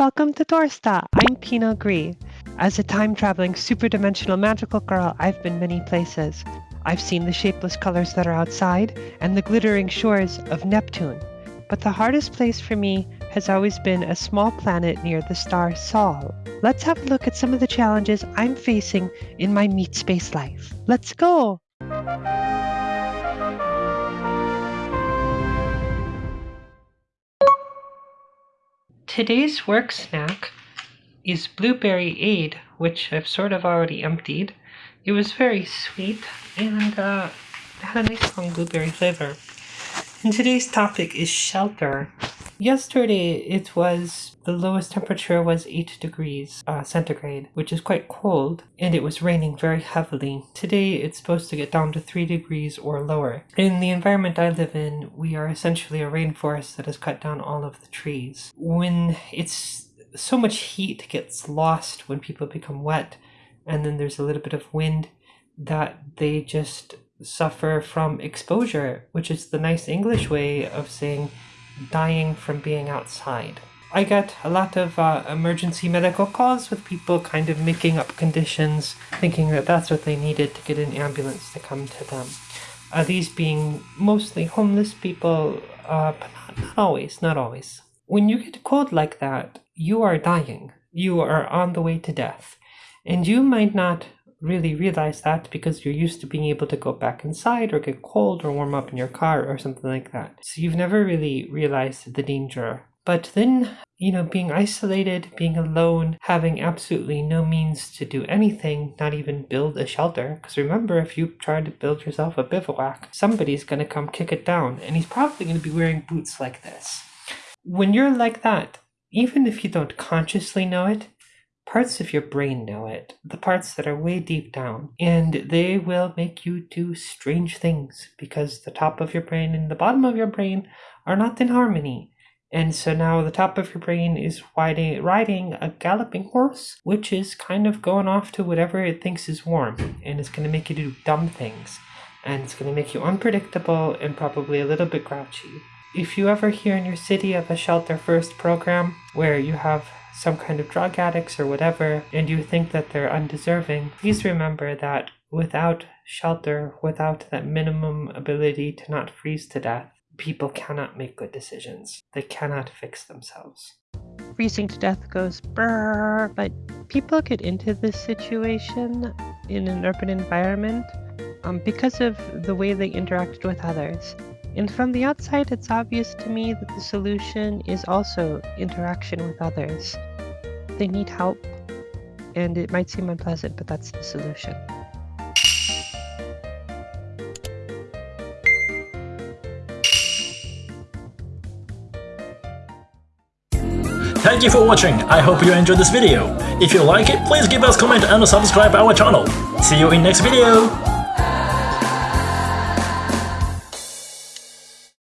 welcome to Dorsta. I'm Pina Gree. As a time-traveling, super-dimensional magical girl, I've been many places. I've seen the shapeless colors that are outside and the glittering shores of Neptune. But the hardest place for me has always been a small planet near the star Sol. Let's have a look at some of the challenges I'm facing in my meat space life. Let's go! Today's work snack is blueberry aid, which I've sort of already emptied. It was very sweet and uh, had a nice strong blueberry flavor. And today's topic is shelter. Yesterday it was the lowest temperature was 8 degrees uh, centigrade, which is quite cold, and it was raining very heavily. Today it's supposed to get down to 3 degrees or lower. In the environment I live in, we are essentially a rainforest that has cut down all of the trees. When it's so much heat gets lost when people become wet, and then there's a little bit of wind that they just suffer from exposure, which is the nice English way of saying dying from being outside. I get a lot of uh, emergency medical calls with people kind of making up conditions, thinking that that's what they needed to get an ambulance to come to them. Uh, these being mostly homeless people, uh, but not, not always, not always. When you get cold like that, you are dying. You are on the way to death. And you might not really realize that because you're used to being able to go back inside or get cold or warm up in your car or something like that. So you've never really realized the danger. But then, you know, being isolated, being alone, having absolutely no means to do anything, not even build a shelter. Because remember, if you try to build yourself a bivouac, somebody's going to come kick it down, and he's probably going to be wearing boots like this. When you're like that, even if you don't consciously know it, parts of your brain know it, the parts that are way deep down, and they will make you do strange things because the top of your brain and the bottom of your brain are not in harmony. And so now the top of your brain is riding, a galloping horse, which is kind of going off to whatever it thinks is warm, and it's going to make you do dumb things. And it's going to make you unpredictable and probably a little bit grouchy. If you ever hear in your city of a shelter first program where you have some kind of drug addicts or whatever, and you think that they're undeserving, please remember that without shelter, without that minimum ability to not freeze to death, people cannot make good decisions. They cannot fix themselves. Freezing to death goes brrr, but people get into this situation in an urban environment um, because of the way they interacted with others. And from the outside, it's obvious to me that the solution is also interaction with others they need help, and it might seem unpleasant, but that's the solution. Thank you for watching, I hope you enjoyed this video. If you like it, please give us comment and subscribe our channel. See you in next video!